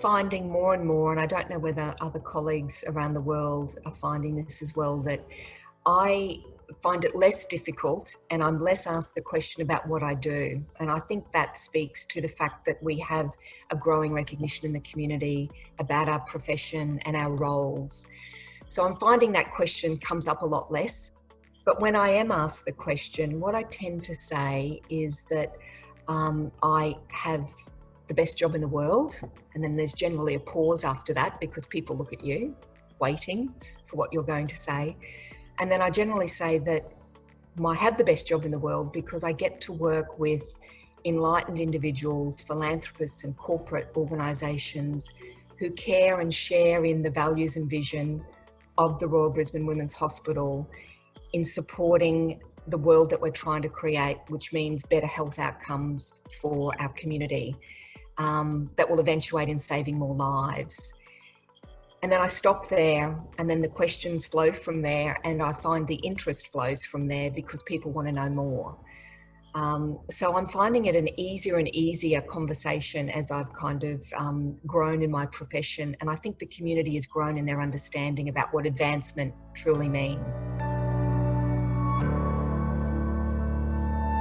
finding more and more, and I don't know whether other colleagues around the world are finding this as well, that I find it less difficult and I'm less asked the question about what I do. And I think that speaks to the fact that we have a growing recognition in the community about our profession and our roles. So I'm finding that question comes up a lot less. But when I am asked the question, what I tend to say is that um, I have the best job in the world. And then there's generally a pause after that because people look at you, waiting for what you're going to say. And then I generally say that I have the best job in the world because I get to work with enlightened individuals, philanthropists and corporate organisations who care and share in the values and vision of the Royal Brisbane Women's Hospital in supporting the world that we're trying to create, which means better health outcomes for our community um, that will eventuate in saving more lives. And then I stop there, and then the questions flow from there, and I find the interest flows from there because people want to know more. Um, so I'm finding it an easier and easier conversation as I've kind of um, grown in my profession. And I think the community has grown in their understanding about what advancement truly means.